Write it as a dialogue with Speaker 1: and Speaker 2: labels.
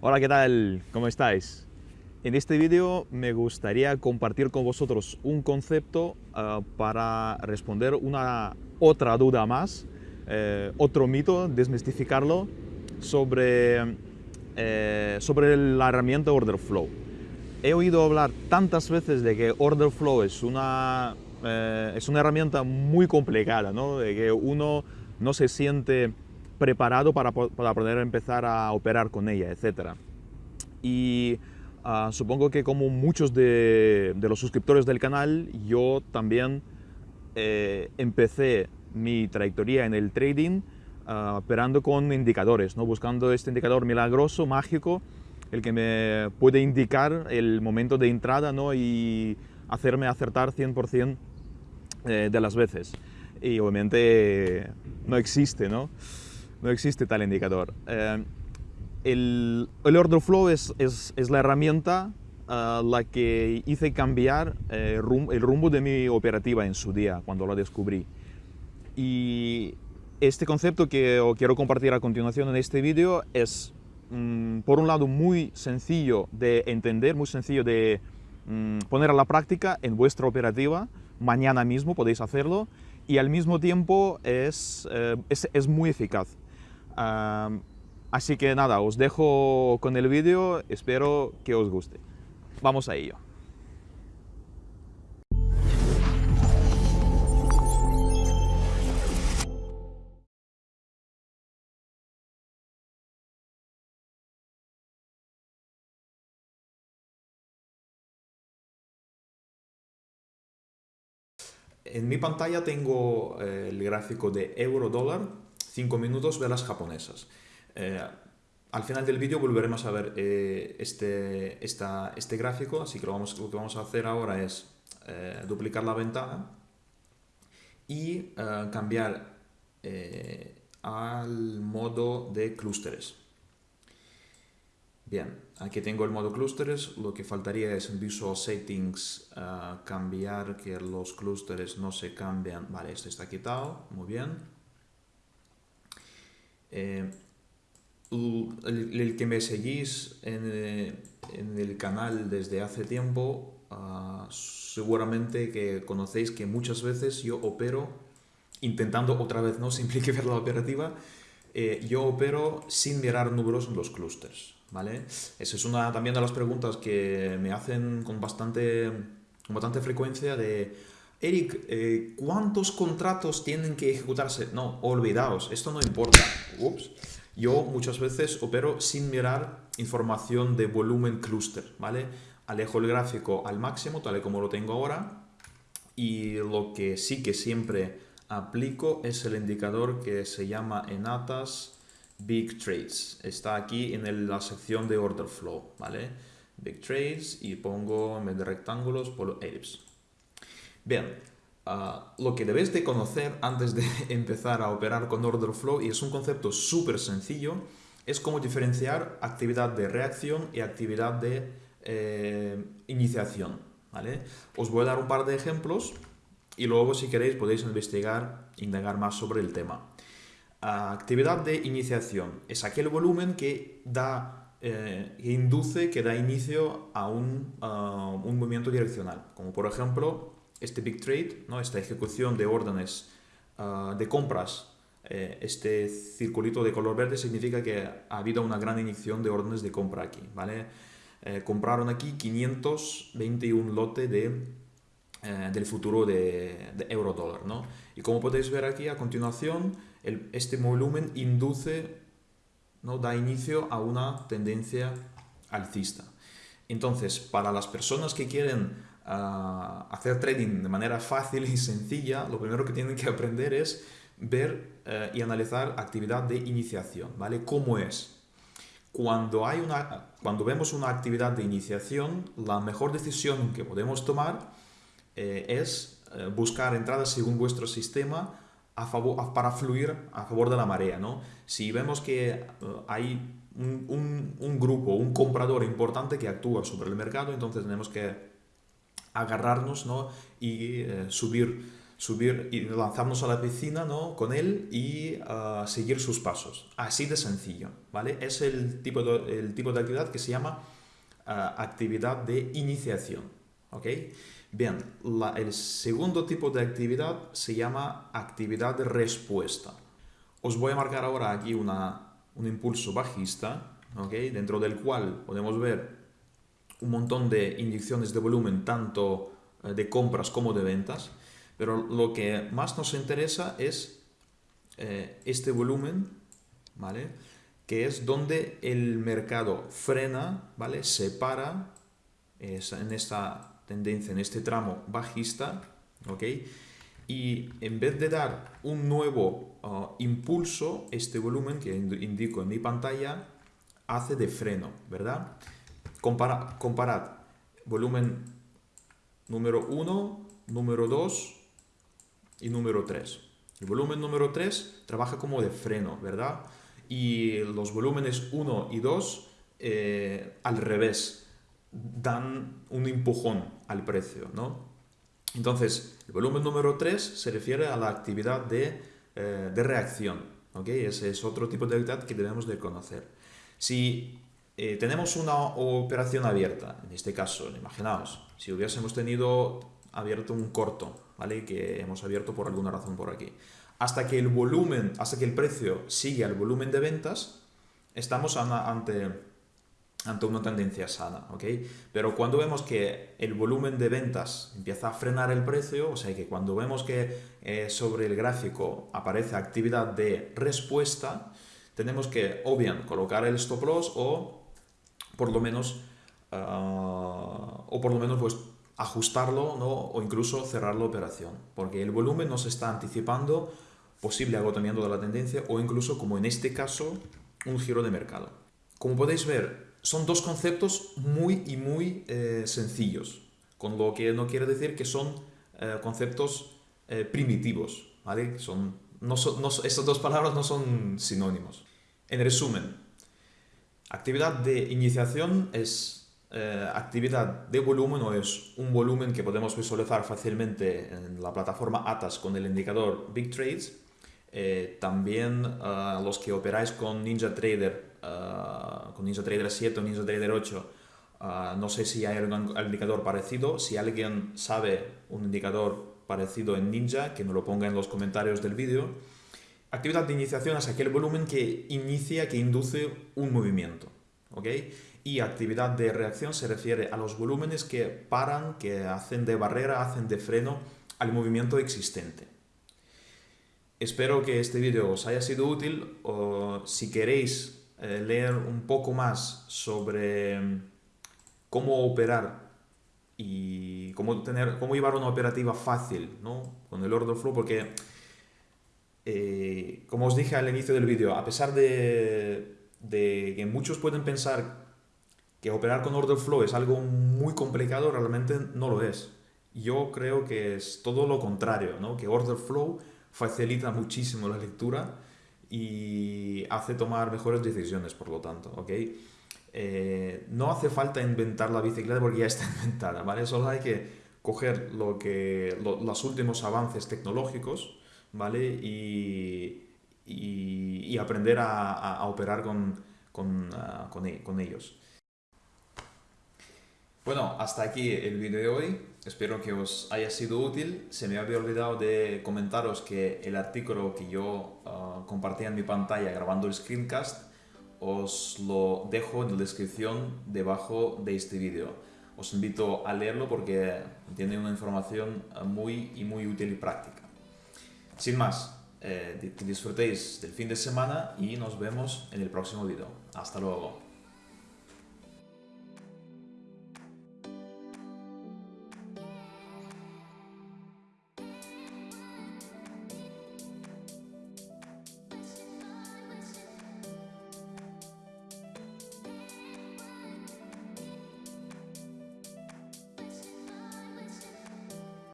Speaker 1: Hola, ¿qué tal? ¿Cómo estáis? En este vídeo me gustaría compartir con vosotros un concepto uh, para responder una otra duda más, eh, otro mito, desmistificarlo sobre, eh, sobre la herramienta Order Flow. He oído hablar tantas veces de que Order Flow es una, eh, es una herramienta muy complicada, ¿no? de que uno no se siente preparado para, para poder empezar a operar con ella, etc. Y uh, supongo que como muchos de, de, los suscriptores del canal, yo también eh, empecé mi trayectoria en el trading uh, operando con indicadores, ¿no? buscando este indicador milagroso, mágico, el que me puede indicar el momento de entrada ¿no? y hacerme acertar 100% eh, de las veces. Y obviamente no existe, ¿no? No existe tal indicador. Eh, el, el, order flow es, es, la herramienta uh, la que hice cambiar eh, el rumbo de mi operativa en su día, cuando lo descubrí. Y este concepto que os quiero compartir a continuación en este vídeo es, mm, por un lado, muy sencillo de entender, muy sencillo de mm, poner a la práctica en vuestra operativa. Mañana mismo podéis hacerlo. Y al mismo tiempo es, eh, es muy eficaz. Uh, así que nada, os dejo con el vídeo, espero que os guste. Vamos a ello. En mi pantalla tengo eh, el gráfico de euro-dólar, 5 minutos velas japonesas. Eh, al final del vídeo volveremos a ver eh, este, esta, este gráfico, así que lo, vamos, lo, que vamos a hacer ahora es eh, duplicar la ventana y cambiar al modo de clústeres. Bien, aquí tengo el modo clústeres, lo que faltaría es en Visual Settings cambiar que los clústeres no se cambian. Vale, este está quitado, muy bien el, el, que me seguís en, eh, en, el canal desde hace tiempo, uh, seguramente que conocéis que muchas veces yo opero, intentando otra vez no simplificar la operativa, eh, yo opero sin mirar números en los clústeres. ¿vale? Esa es una también de las preguntas que me hacen con bastante, con bastante frecuencia de Eric, eh, ¿cuántos contratos tienen que ejecutarse? No, olvidaos, esto no importa. Ups. Yo muchas veces opero sin mirar información de volumen clúster, ¿vale? Alejo el gráfico al máximo, tal y como lo tengo ahora, y lo que sí que siempre aplico es el indicador que se llama Enatas Big Trades. Está aquí en la sección de Order Flow, ¿vale? Big Trades y pongo en de rectángulos, por ellipse. Bien, Uh, lo que debes de conocer antes de empezar a operar con Order Flow, y es un concepto súper sencillo, es cómo diferenciar actividad de reacción y actividad de eh, iniciación. ¿vale? Os voy a dar un par de ejemplos y luego si queréis podéis investigar, indagar más sobre el tema. Uh, actividad de iniciación es aquel volumen que da eh, induce, que da inicio a un, uh, un movimiento direccional, como por ejemplo este big trade, ¿no? esta ejecución de órdenes uh, de compras, eh, este circulito de color verde significa que ha habido una gran inyección de órdenes de compra aquí. ¿vale? Eh, compraron aquí 521 lote de, eh, del futuro de, de euro dólar. ¿no? Y como podéis ver aquí a continuación, el, este volumen induce, ¿no? da inicio a una tendencia alcista. Entonces, para las personas que quieren uh, hacer trading de manera fácil y sencilla, lo primero que tienen que aprender es ver uh, y analizar actividad de iniciación, ¿vale? ¿Cómo es? Cuando, hay una, cuando vemos una actividad de iniciación, la mejor decisión que podemos tomar eh, es eh, buscar entradas según vuestro sistema a favor, a, para fluir a favor de la marea. ¿no? Si vemos que hay un, un, grupo, un comprador importante que actúa sobre el mercado, entonces tenemos que agarrarnos ¿no? y eh, subir subir y lanzarnos a la piscina ¿no? con él y ah, seguir sus pasos. Así de sencillo, ¿vale? Es el tipo de, el tipo de actividad que se llama ah, actividad de iniciación, ¿ok? Bien, el segundo tipo de actividad se llama actividad de respuesta. Os voy a marcar ahora aquí una, un impulso bajista, ¿ok? Dentro del cual podemos ver un montón de inyecciones de volumen, tanto eh, de compras como de ventas, pero lo que más nos interesa es eh, este volumen, ¿vale? Que es donde el mercado frena, ¿vale? Se para en esta tendencia, en este tramo bajista, ¿ok? Y en vez de dar un nuevo uh, impulso, este volumen que indico en mi pantalla hace de freno, ¿verdad? Compara, comparad volumen número 1, número 2 y número 3. El volumen número 3 trabaja como de freno, ¿verdad? Y los volúmenes 1 y 2 eh, al revés, dan un empujón al precio, ¿no? Entonces, el volumen número 3 se refiere a la actividad de, eh, de reacción, ¿ok? Ese es otro tipo de actividad que debemos de conocer. Si eh, tenemos una operación abierta, en este caso, imaginaos, si hubiésemos tenido abierto un corto, ¿vale? Que hemos abierto por alguna razón por aquí. Hasta que el volumen, hasta que el precio sigue al volumen de ventas, estamos ante, ante una tendencia sana, ¿ok? Pero cuando vemos que el volumen de ventas empieza a frenar el precio, o sea que cuando vemos que eh, sobre el gráfico aparece actividad de respuesta, tenemos que o bien colocar el stop loss o por lo menos, ah, o por lo menos pues, ajustarlo ¿no? o incluso cerrar la operación, porque el volumen nos está anticipando posible agotamiento de la tendencia o incluso, como en este caso, un giro de mercado. Como podéis ver, son dos conceptos muy y muy eh, sencillos, con lo que no quiere decir que son eh, conceptos eh, primitivos, ¿vale? Son, no no, estas dos palabras no son sinónimos. En resumen, Actividad de iniciación es eh, actividad de volumen o es un volumen que podemos visualizar fácilmente en la plataforma ATAS con el indicador Big Trades. Eh, también eh, los que operáis con NinjaTrader, con NinjaTrader 7 o NinjaTrader 8, no sé si hay algún indicador parecido. Si alguien sabe un indicador parecido en Ninja, que me lo ponga en los comentarios del vídeo. Actividad de iniciación es aquel volumen que inicia, que induce un movimiento. ¿ok? Y actividad de reacción se refiere a los volúmenes que paran, que hacen de barrera, hacen de freno al movimiento existente. Espero que este vídeo os haya sido útil o si queréis eh, leer un poco más sobre mm, cómo operar y cómo, tener, cómo llevar una operativa fácil ¿no? con el order flow, porque eh, como os dije al inicio del vídeo, a pesar de, que muchos pueden pensar que operar con order flow es algo muy complicado, realmente no lo es. Yo creo que es todo lo contrario, ¿no? que order flow facilita muchísimo la lectura y hace tomar mejores decisiones, por lo tanto, ¿ok? Eh, no hace falta inventar la bicicleta porque ya está inventada, ¿vale? Solo hay que coger lo que, los últimos avances tecnológicos ¿vale? Y, aprender a, operar ah, e, con, ellos. Bueno, hasta aquí el vídeo de hoy. Espero que os haya sido útil. Se me había olvidado de comentaros que el artículo que yo uh, compartí en mi pantalla grabando el screencast os lo dejo en la descripción debajo de este vídeo. Os invito a leerlo porque tiene una información muy y muy útil y práctica. Sin más, eh, disfrutéis del fin de semana y nos vemos en el próximo vídeo. Hasta luego.